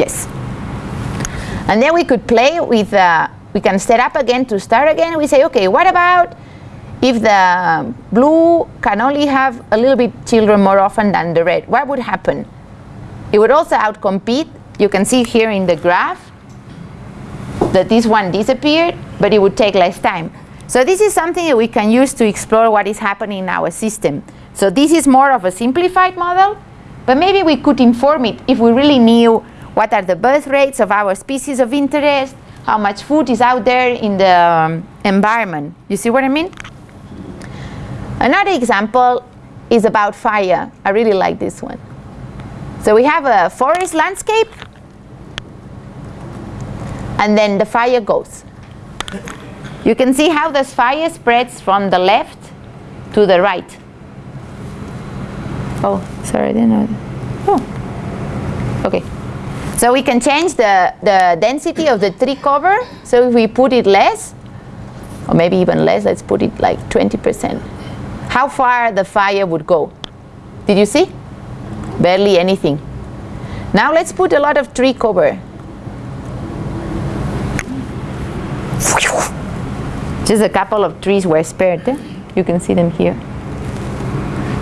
Yes. And then we could play with, uh, we can set up again to start again. We say, okay, what about if the blue can only have a little bit children more often than the red? What would happen? It would also outcompete. You can see here in the graph that this one disappeared, but it would take less time. So this is something that we can use to explore what is happening in our system. So this is more of a simplified model, but maybe we could inform it if we really knew what are the birth rates of our species of interest, how much food is out there in the um, environment. You see what I mean? Another example is about fire. I really like this one. So we have a forest landscape, and then the fire goes. You can see how the fire spreads from the left to the right. Oh, sorry, I didn't know. Oh, okay. So we can change the, the density of the tree cover. So if we put it less, or maybe even less, let's put it like 20%. How far the fire would go. Did you see? Barely anything. Now let's put a lot of tree cover. Just a couple of trees were spared. Eh? You can see them here.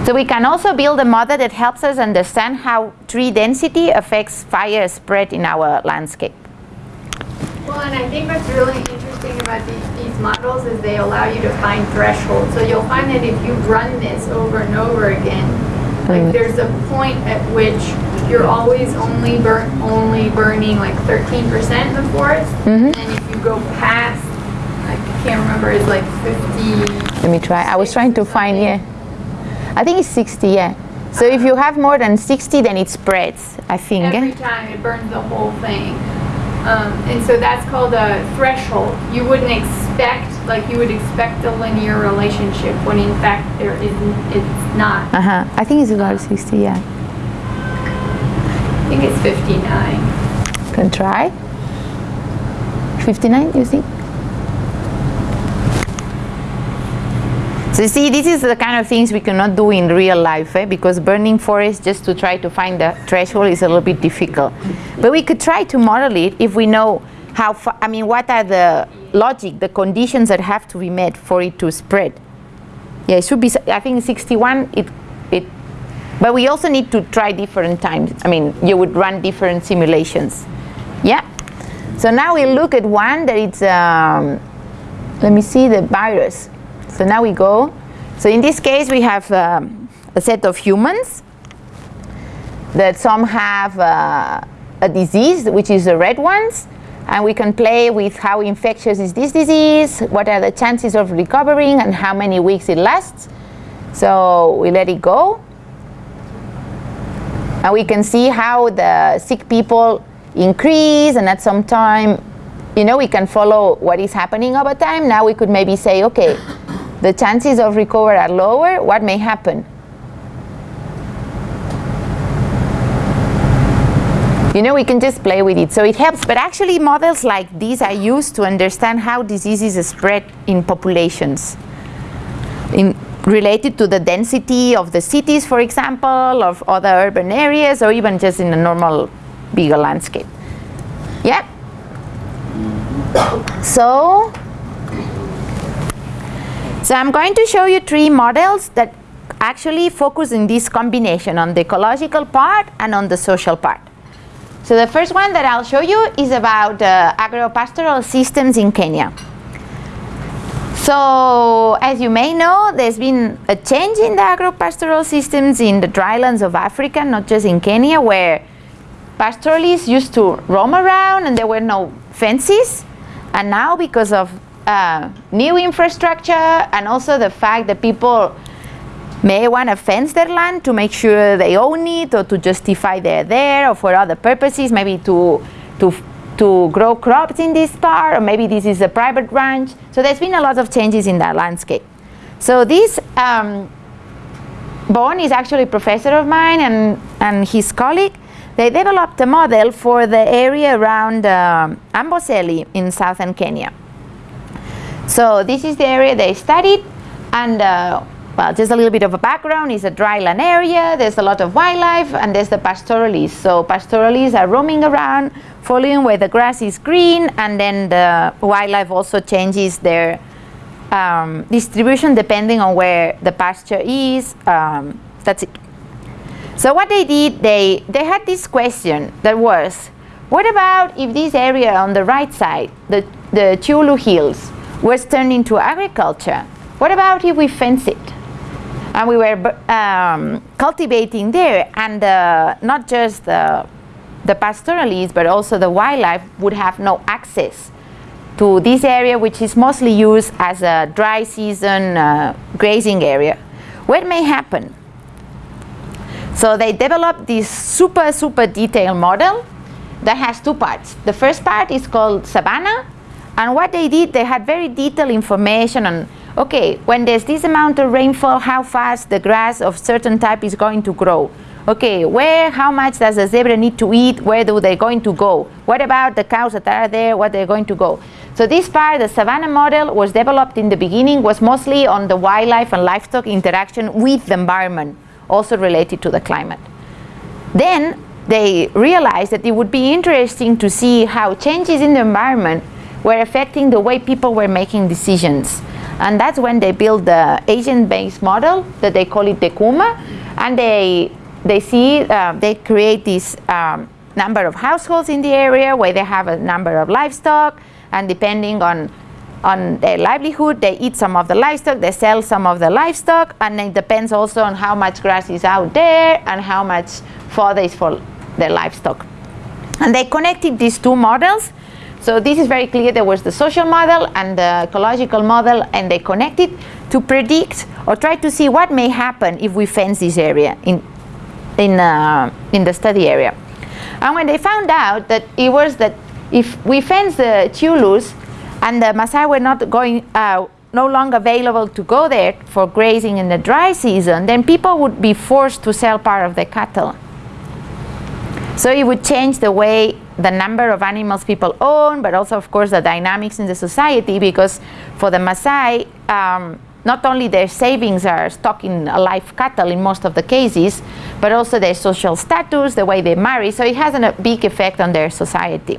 So we can also build a model that helps us understand how tree density affects fire spread in our landscape. Well, and I think what's really interesting about these, these models is they allow you to find thresholds. So you'll find that if you run this over and over again, like mm. there's a point at which you're always only burn only burning like 13% of the forest, mm -hmm. and if you go past, I can't remember, it's like 50. Let me try. I was trying to find yeah. I think it's 60, yeah. So if you have more than 60, then it spreads, I think. Every time it burns the whole thing. Um, and so that's called a threshold. You wouldn't expect, like you would expect a linear relationship when in fact there isn't, it's not. Uh-huh. I think it's about 60, yeah. I think it's 59. Can try. 59, you think? So you see, this is the kind of things we cannot do in real life, eh? because burning forest just to try to find the threshold is a little bit difficult. But we could try to model it if we know how I mean, what are the logic, the conditions that have to be met for it to spread. Yeah, it should be, I think 61, it, it, but we also need to try different times. I mean, you would run different simulations. Yeah. So now we look at one that it's, um, let me see the virus. So now we go. So in this case, we have um, a set of humans that some have uh, a disease, which is the red ones, and we can play with how infectious is this disease, what are the chances of recovering, and how many weeks it lasts. So we let it go. And we can see how the sick people increase, and at some time, you know, we can follow what is happening over time. Now we could maybe say, okay, the chances of recovery are lower, what may happen? You know, we can just play with it, so it helps. But actually, models like these are used to understand how diseases spread in populations. In, related to the density of the cities, for example, of other urban areas, or even just in a normal bigger landscape. Yeah? So, so I'm going to show you three models that actually focus in this combination on the ecological part and on the social part. So the first one that I'll show you is about uh, agropastoral systems in Kenya. So as you may know, there's been a change in the agropastoral systems in the drylands of Africa, not just in Kenya, where pastoralists used to roam around and there were no fences. And now because of uh, new infrastructure and also the fact that people may want to fence their land to make sure they own it or to justify they're there or for other purposes, maybe to, to, to grow crops in this part or maybe this is a private ranch. So there's been a lot of changes in that landscape. So this um, Bon is actually a professor of mine and, and his colleague. They developed a model for the area around uh, Amboseli in southern Kenya. So this is the area they studied and uh, well, just a little bit of a background, it's a dry land area, there's a lot of wildlife, and there's the pastoralists. So pastoralists are roaming around, following where the grass is green, and then the wildlife also changes their um, distribution depending on where the pasture is. Um, that's it. So what they did, they, they had this question that was, what about if this area on the right side, the, the Chiulu Hills, was turned into agriculture? What about if we fence it? and we were um, cultivating there and uh, not just the, the pastoralists but also the wildlife would have no access to this area which is mostly used as a dry season uh, grazing area. What may happen? So they developed this super super detailed model that has two parts. The first part is called savanna and what they did they had very detailed information on okay, when there's this amount of rainfall, how fast the grass of certain type is going to grow. Okay, where, how much does the zebra need to eat? Where do they going to go? What about the cows that are there? What they're going to go? So this part, the savanna model, was developed in the beginning, was mostly on the wildlife and livestock interaction with the environment, also related to the climate. Then they realized that it would be interesting to see how changes in the environment were affecting the way people were making decisions. And that's when they build the agent-based model that they call it DECUMA, and they they see uh, they create this um, number of households in the area where they have a number of livestock, and depending on on their livelihood, they eat some of the livestock, they sell some of the livestock, and it depends also on how much grass is out there and how much fodder is for the livestock. And they connected these two models so this is very clear there was the social model and the ecological model and they connected to predict or try to see what may happen if we fence this area in, in, uh, in the study area. And when they found out that it was that if we fence the Chiulus and the Maasai were not going, uh, no longer available to go there for grazing in the dry season, then people would be forced to sell part of their cattle. So it would change the way the number of animals people own, but also, of course, the dynamics in the society, because for the Maasai, um, not only their savings are stocked in live cattle in most of the cases, but also their social status, the way they marry, so it has a big effect on their society.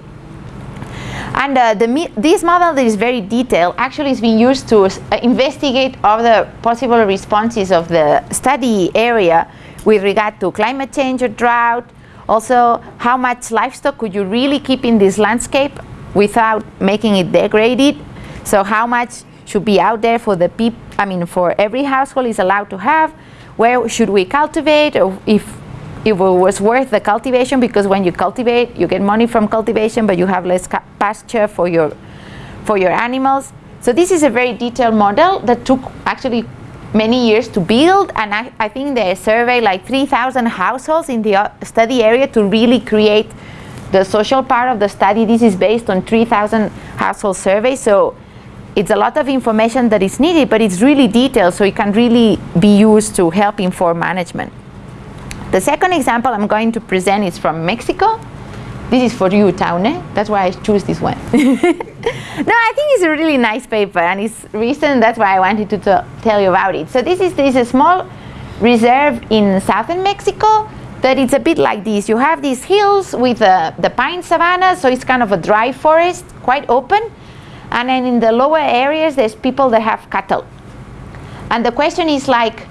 And uh, the, this model that is very detailed actually is being used to uh, investigate all the possible responses of the study area with regard to climate change or drought, also, how much livestock could you really keep in this landscape without making it degraded? So how much should be out there for the people, I mean, for every household is allowed to have? Where should we cultivate? Or if, if it was worth the cultivation, because when you cultivate, you get money from cultivation, but you have less pasture for your, for your animals. So this is a very detailed model that took actually many years to build and I, I think they surveyed like 3,000 households in the uh, study area to really create the social part of the study. This is based on 3,000 household surveys so it's a lot of information that is needed but it's really detailed so it can really be used to help inform management. The second example I'm going to present is from Mexico this is for you, Taune. That's why I choose this one. no, I think it's a really nice paper and it's recent. That's why I wanted to tell you about it. So this is, this is a small reserve in southern Mexico that it's a bit like this. You have these hills with uh, the pine savanna, so it's kind of a dry forest, quite open. And then in the lower areas, there's people that have cattle. And the question is like,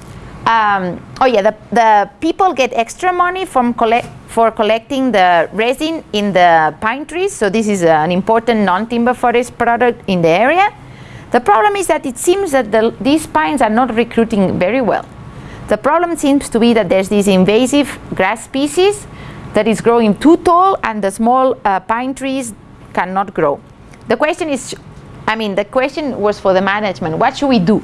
um, oh yeah, the, the people get extra money from collect for collecting the resin in the pine trees. So this is an important non-timber forest product in the area. The problem is that it seems that the, these pines are not recruiting very well. The problem seems to be that there's this invasive grass species that is growing too tall and the small uh, pine trees cannot grow. The question is, I mean, the question was for the management, what should we do?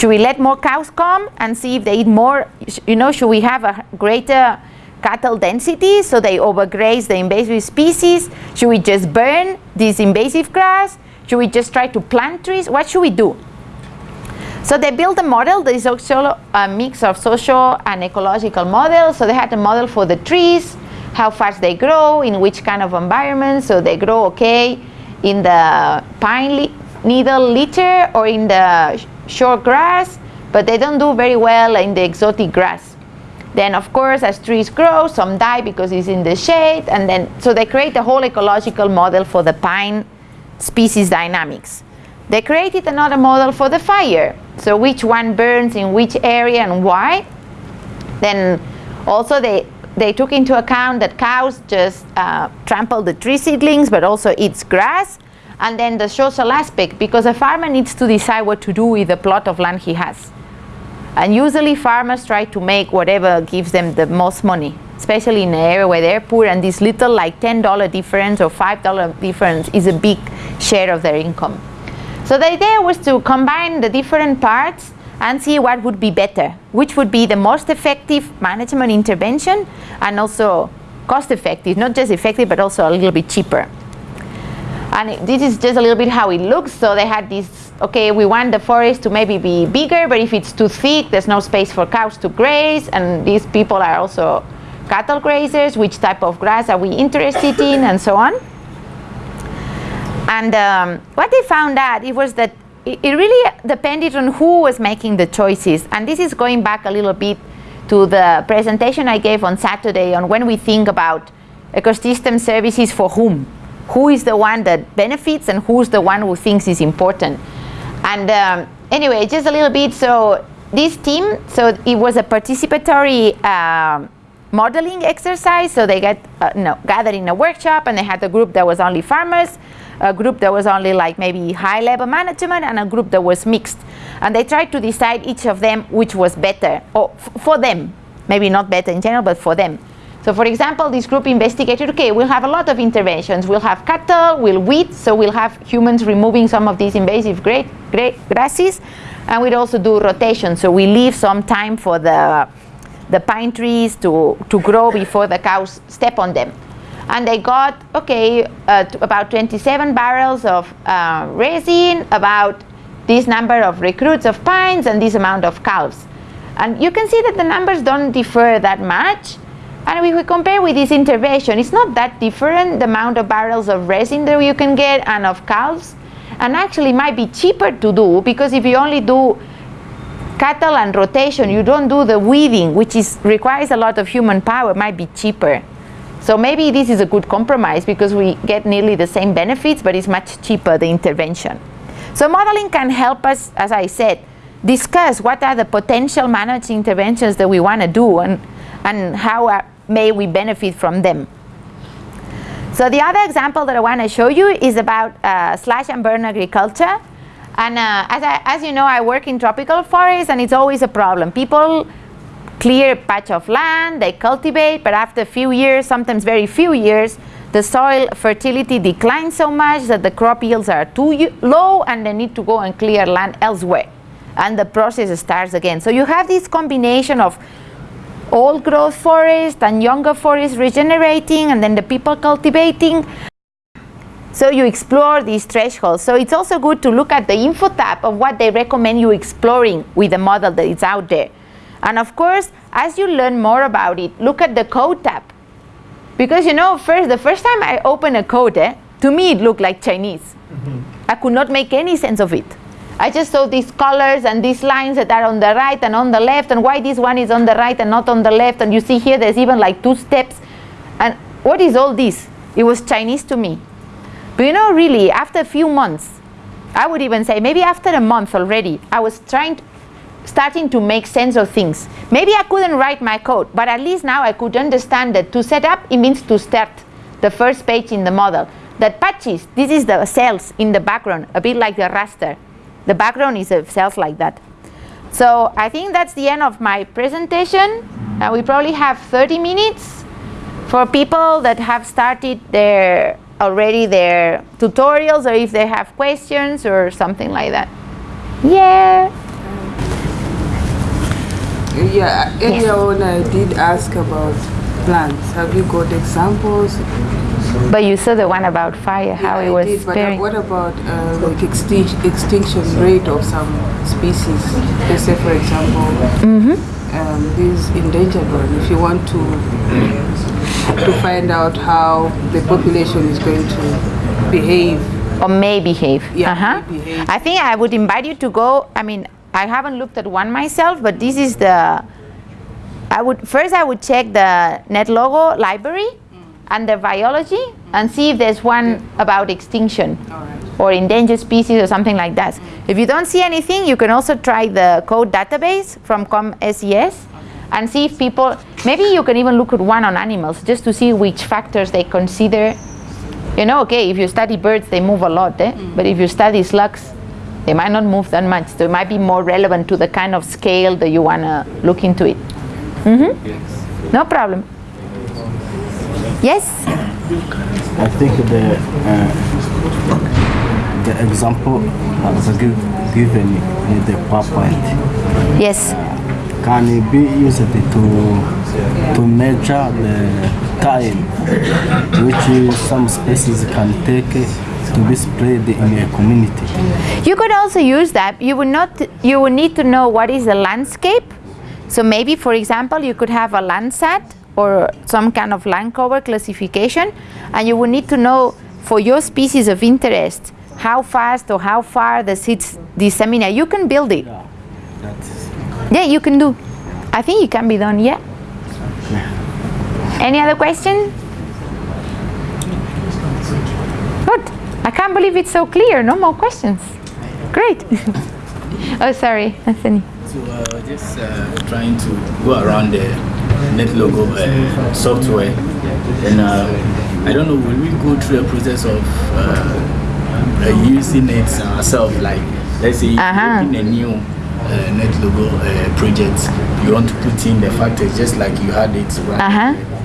Should we let more cows come and see if they eat more? You know, should we have a greater cattle density so they overgraze the invasive species? Should we just burn this invasive grass? Should we just try to plant trees? What should we do? So they built a model that is also a mix of social and ecological models. So they had a model for the trees, how fast they grow, in which kind of environment. So they grow okay in the pine needle litter or in the short grass but they don't do very well in the exotic grass. Then, of course, as trees grow, some die because it's in the shade, and then so they create a whole ecological model for the pine species dynamics. They created another model for the fire. So which one burns in which area and why. Then also they, they took into account that cows just uh, trample the tree seedlings but also eats grass. And then the social aspect because a farmer needs to decide what to do with the plot of land he has. And usually farmers try to make whatever gives them the most money, especially in an area where they're poor and this little like $10 difference or $5 difference is a big share of their income. So the idea was to combine the different parts and see what would be better, which would be the most effective management intervention and also cost effective, not just effective but also a little bit cheaper. And it, this is just a little bit how it looks. So they had this, okay, we want the forest to maybe be bigger, but if it's too thick, there's no space for cows to graze. And these people are also cattle grazers, which type of grass are we interested in, and so on. And um, what they found out, it was that it, it really depended on who was making the choices. And this is going back a little bit to the presentation I gave on Saturday on when we think about ecosystem services for whom. Who is the one that benefits and who's the one who thinks is important. And um, anyway, just a little bit, so this team, so it was a participatory uh, modeling exercise. So they get uh, no, gathered in a workshop and they had a group that was only farmers a group that was only like maybe high level management and a group that was mixed. And they tried to decide each of them which was better, or for them, maybe not better in general, but for them. So for example, this group investigated, okay, we'll have a lot of interventions. We'll have cattle, we'll weed, so we'll have humans removing some of these invasive great, great grasses, and we'd also do rotation, so we leave some time for the, the pine trees to, to grow before the cows step on them and they got, okay, uh, about 27 barrels of uh, resin, about this number of recruits of pines, and this amount of calves. And you can see that the numbers don't differ that much. And if we compare with this intervention, it's not that different, the amount of barrels of resin that you can get and of calves. And actually it might be cheaper to do because if you only do cattle and rotation, you don't do the weeding, which is, requires a lot of human power, might be cheaper. So maybe this is a good compromise because we get nearly the same benefits, but it's much cheaper, the intervention. So modeling can help us, as I said, discuss what are the potential managed interventions that we want to do and, and how are, may we benefit from them. So the other example that I want to show you is about uh, slash and burn agriculture. And uh, as, I, as you know, I work in tropical forests and it's always a problem. People clear a patch of land, they cultivate, but after a few years, sometimes very few years, the soil fertility declines so much that the crop yields are too low and they need to go and clear land elsewhere. And the process starts again. So you have this combination of old growth forest and younger forest regenerating and then the people cultivating. So you explore these thresholds. So it's also good to look at the info tab of what they recommend you exploring with the model that is out there. And of course, as you learn more about it, look at the code tab. Because you know, first the first time I opened a code, eh, to me it looked like Chinese. Mm -hmm. I could not make any sense of it. I just saw these colors and these lines that are on the right and on the left, and why this one is on the right and not on the left. And you see here, there's even like two steps. And what is all this? It was Chinese to me. But you know, really, after a few months, I would even say maybe after a month already, I was trying to, starting to make sense of things. Maybe I couldn't write my code, but at least now I could understand that to set up, it means to start the first page in the model. That patches, this is the cells in the background, a bit like the raster. The background is of cells like that. So I think that's the end of my presentation. Uh, we probably have 30 minutes for people that have started their already their tutorials or if they have questions or something like that. Yeah. Yeah, earlier yes. on I did ask about plants. Have you got examples? But you saw the one about fire, yeah, how it was did, but uh, what about uh, like extinction, extinction rate of some species? Let's say, for example, mm -hmm. um, this endangered one. If you want to to find out how the population is going to behave or may behave. Yeah, uh -huh. may behave. I think I would invite you to go. I mean, I haven't looked at one myself, but this is the. I would first I would check the NetLogo library under biology and see if there's one about extinction or endangered species or something like that. If you don't see anything, you can also try the code database from ComSES and see if people, maybe you can even look at one on animals just to see which factors they consider. You know, okay, if you study birds, they move a lot, eh? but if you study slugs, they might not move that much. So it might be more relevant to the kind of scale that you want to look into it. Mm-hmm. No problem. Yes? I think the uh, the example as give, given in the PowerPoint Yes. can it be used to to measure the time which some species can take to be spread in a community. You could also use that. You would not. You would need to know what is the landscape. So maybe, for example, you could have a Landsat or some kind of land cover classification, and you will need to know for your species of interest how fast or how far the seeds disseminate. You can build it. That's Yeah, you can do. I think it can be done. Yeah. Any other question? Good. I can't believe it's so clear. No more questions. Great. oh, sorry, Anthony. So uh, just uh, trying to go around the NetLogo uh, software, and uh, I don't know, will we go through a process of uh, uh, using it ourselves? Like, let's say you open a new uh, NetLogo uh, project, you want to put in the factors just like you had it right Uh-huh.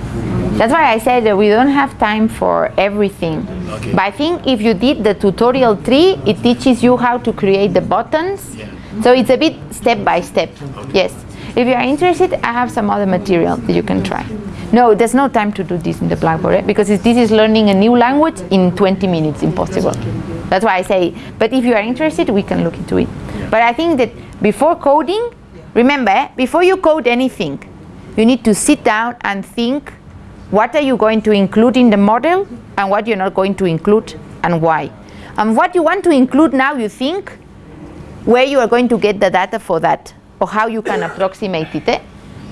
That's why I said that we don't have time for everything. Okay. But I think if you did the tutorial three, it teaches you how to create the buttons. Yeah. So it's a bit step by step. Yes. If you are interested, I have some other material that you can try. No, there's no time to do this in the Blackboard eh? because this is learning a new language in 20 minutes, impossible. That's why I say, but if you are interested, we can look into it. But I think that before coding, remember, eh, before you code anything, you need to sit down and think what are you going to include in the model and what you're not going to include and why. And what you want to include now, you think where you are going to get the data for that how you can approximate it. eh?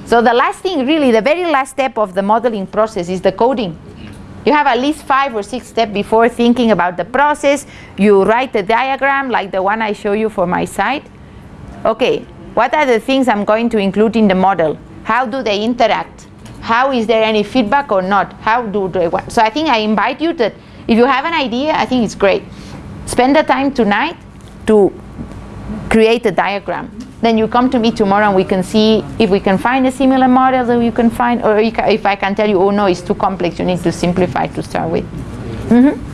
So the last thing, really, the very last step of the modeling process is the coding. You have at least five or six steps before thinking about the process. You write a diagram like the one I show you for my site. Okay, what are the things I'm going to include in the model? How do they interact? How is there any feedback or not? How do they want? So I think I invite you that if you have an idea, I think it's great. Spend the time tonight to create a diagram. Then you come to me tomorrow and we can see if we can find a similar model that you can find, or if I can tell you, oh no, it's too complex, you need to simplify to start with. Mm-hmm.